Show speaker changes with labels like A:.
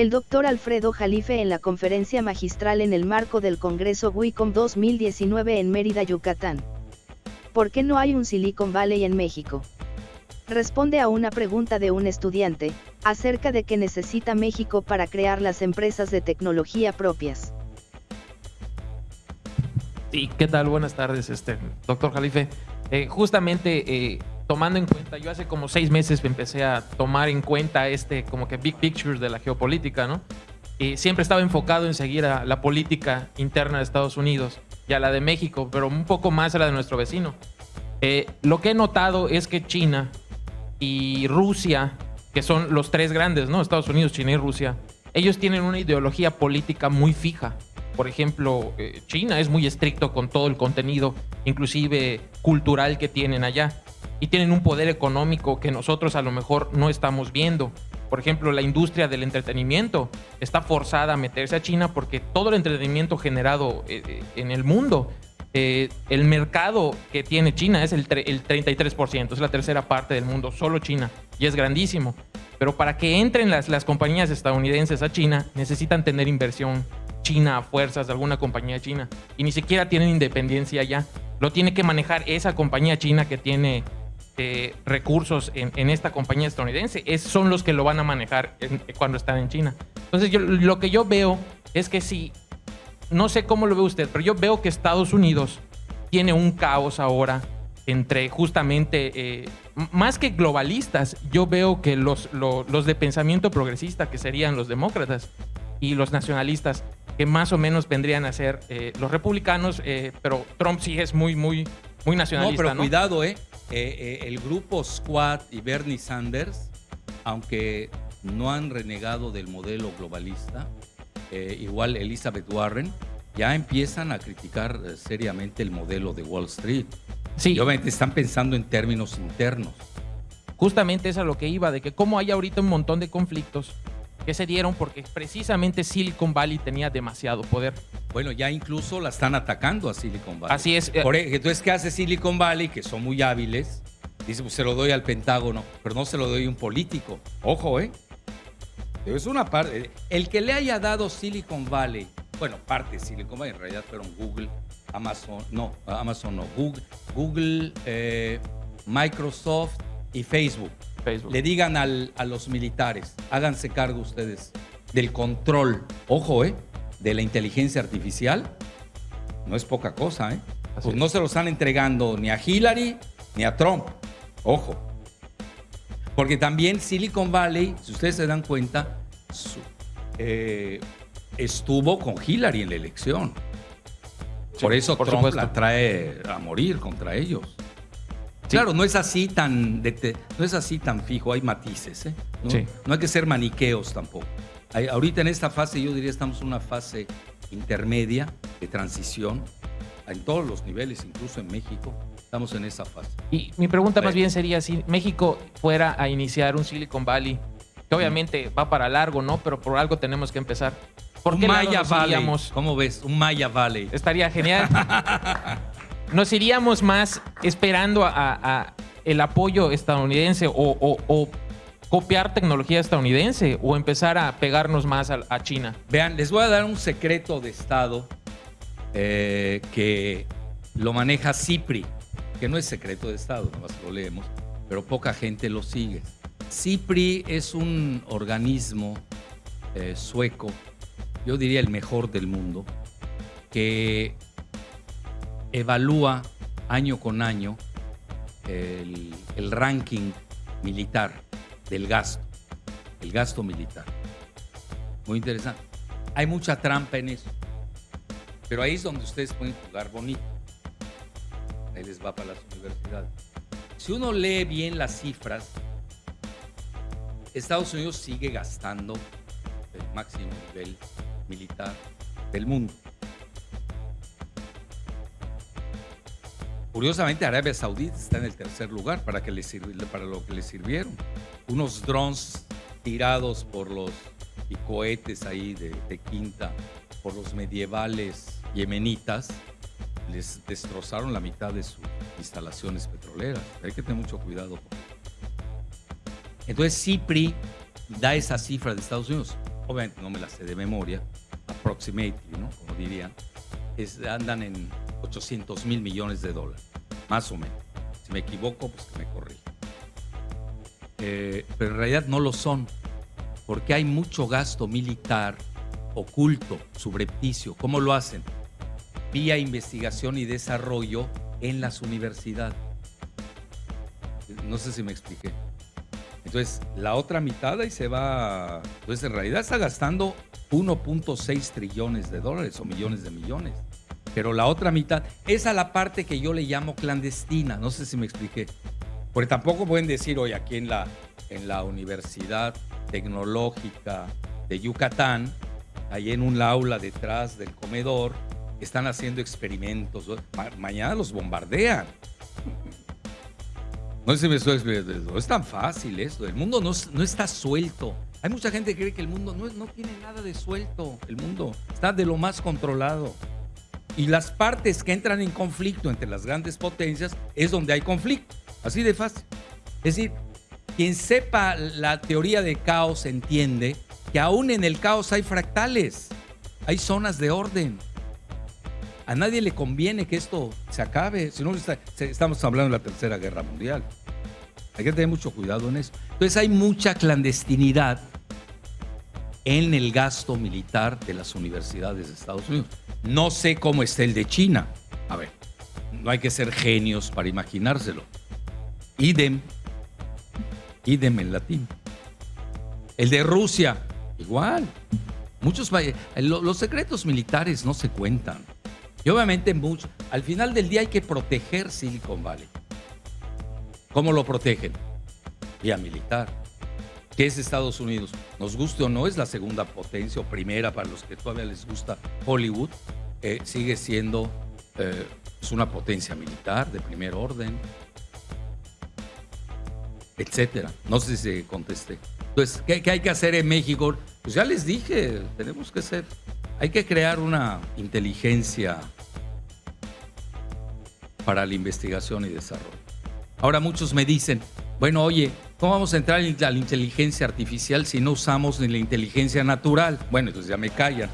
A: El doctor Alfredo Jalife en la conferencia magistral en el marco del Congreso WICOM 2019 en Mérida, Yucatán. ¿Por qué no hay un Silicon Valley en México? Responde a una pregunta de un estudiante, acerca de qué necesita México para crear las empresas de tecnología propias.
B: Sí, ¿qué tal? Buenas tardes, este, doctor Jalife. Eh, justamente eh, tomando en cuenta, yo hace como seis meses empecé a tomar en cuenta este como que big picture de la geopolítica, ¿no? Y siempre estaba enfocado en seguir a la política interna de Estados Unidos y a la de México, pero un poco más a la de nuestro vecino. Eh, lo que he notado es que China y Rusia, que son los tres grandes, ¿no? Estados Unidos, China y Rusia, ellos tienen una ideología política muy fija por ejemplo, eh, China es muy estricto con todo el contenido, inclusive cultural que tienen allá. Y tienen un poder económico que nosotros a lo mejor no estamos viendo. Por ejemplo, la industria del entretenimiento está forzada a meterse a China porque todo el entretenimiento generado eh, eh, en el mundo, el mercado que tiene China es el, el 33%, es la tercera parte del mundo, solo China, y es grandísimo. Pero para que entren las, las compañías estadounidenses a China, necesitan tener inversión China a fuerzas de alguna compañía china y ni siquiera tienen independencia ya. Lo tiene que manejar esa compañía china que tiene eh, recursos en, esta compañía estadounidense. Es, son los que lo van a manejar cuando están en China. Entonces, yo, lo que yo veo es que si, no sé cómo lo ve usted, pero yo veo que Estados Unidos tiene un caos ahora entre justamente, eh, más que globalistas, yo veo que los de pensamiento progresista, que serían los demócratas y los nacionalistas, que más o menos vendrían a ser eh, los republicanos, eh, pero Trump sí es muy, muy, muy nacionalista.
C: No, pero cuidado, ¿eh? ¿eh? El grupo Squad y Bernie Sanders, aunque no han renegado del modelo globalista, igual Elizabeth Warren, ya empiezan a criticar seriamente el modelo de Wall Street. Sí. Y obviamente están pensando en términos internos.
B: Justamente es a lo que iba, de que como hay ahorita un montón de conflictos, que se dieron porque precisamente Silicon Valley tenía demasiado poder.
C: Bueno, ya incluso la están atacando a Silicon Valley.
B: Así es.
C: Por, e, entonces, ¿qué hace Silicon Valley? Que son muy hábiles. Dice, pues se lo doy al Pentágono, pero no se lo doy a un político. Ojo, ¿eh? Es una parte. El que le haya dado Silicon Valley, bueno, parte de Silicon Valley, en realidad fueron Google, Amazon, no, Amazon no, Google, Google eh, Microsoft y Facebook le digan a los militares, háganse cargo ustedes del control, ojo, ¿eh? De la inteligencia artificial, no es poca cosa, ¿eh? Pues no se lo están entregando ni a Hillary ni a Trump, ojo. Porque también Silicon Valley, si ustedes se dan cuenta, eh, estuvo con Hillary en la elección. Por eso Trump la trae a morir contra ellos. Claro, no es así tan, no es así tan fijo, hay matices. ¿eh? ¿No? hay que ser maniqueos tampoco. ahorita en esta fase yo diría estamos en una fase intermedia de transición en todos los niveles, incluso en México. Estamos en esa fase.
B: Y mi pregunta más bien sería si México fuera a iniciar un Silicon Valley, que obviamente va para largo, ¿no? Pero por algo tenemos que empezar.
C: ¿Por un Maya Valley. ¿Cómo ves? Un Maya Valley.
B: Estaría genial. nos iríamos más esperando a, el apoyo estadounidense o, copiar tecnología estadounidense o empezar a pegarnos más a, China?
C: Vean, les voy a dar un secreto de Estado eh, que lo maneja CIPRI, que no es secreto de Estado, nomás lo leemos, pero poca gente lo sigue. CIPRI es un organismo eh, sueco, yo diría el mejor del mundo, que evalúa año con año el, ranking militar del gasto, el gasto militar. Muy interesante. Hay mucha trampa en eso, pero ahí es donde ustedes pueden jugar bonito. Ahí les va para las universidades. Si uno lee bien las cifras, Estados Unidos sigue gastando el máximo nivel militar del mundo. Curiosamente, Arabia Saudita está en el tercer lugar para, que le para lo que le sirvieron. Unos drones tirados por los y cohetes ahí de, quinta por los medievales yemenitas les destrozaron la mitad de sus instalaciones petroleras. Hay que tener mucho cuidado. Entonces, CIPRI da esa cifra de Estados Unidos. obviamente no me las sé de memoria, approximately, ¿no? Como dirían, es, andan en 800 mil millones de dólares, más o menos. Si me equivoco, pues que me corrija. Eh, pero en realidad no lo son, porque hay mucho gasto militar oculto, subrepticio. ¿Cómo lo hacen? Vía investigación y desarrollo en las universidades. No sé si me expliqué. Entonces, la otra mitad ahí se va, pues en realidad está gastando 1.6 trillones de dólares o millones de millones. Pero la otra mitad, esa es la parte que yo le llamo clandestina, no sé si me expliqué. Porque tampoco pueden decir hoy aquí en la, en la Universidad Tecnológica de Yucatán, ahí en un aula detrás del comedor, están haciendo experimentos. mañana los bombardean. No sé si me estoy. No es tan fácil esto. El mundo no, no está suelto. Hay mucha gente que cree que el mundo no, no tiene nada de suelto. El mundo está de lo más controlado. Y las partes que entran en conflicto entre las grandes potencias es donde hay conflicto. Así de fácil. Es decir, quien sepa la teoría de caos entiende que aún en el caos hay fractales, hay zonas de orden. A nadie le conviene que esto se acabe, si no estamos hablando de la Tercera Guerra Mundial. Hay que tener mucho cuidado en eso. Entonces hay mucha clandestinidad en el gasto militar de las universidades de Estados Unidos. No sé cómo está el de China. A ver, no hay que ser genios para imaginárselo. Idem, idem en latín. El de Rusia, igual. Muchos los secretos militares no se cuentan. Y obviamente mucho, al final del día hay que proteger Silicon Valley. ¿Cómo lo protegen? Vía militar. ¿Qué es Estados Unidos? Nos guste o no, es la segunda potencia o primera para los que todavía les gusta Hollywood. Eh, sigue siendo eh, es una potencia militar de primer orden, etcétera. No sé si contesté. Entonces, ¿qué, ¿qué, hay que hacer en México? Pues ya les dije, tenemos que ser, hay que crear una inteligencia para la investigación y desarrollo. Ahora muchos me dicen, bueno, oye, ¿cómo vamos a entrar a la inteligencia artificial si no usamos ni la inteligencia natural? Bueno, entonces ya me callan.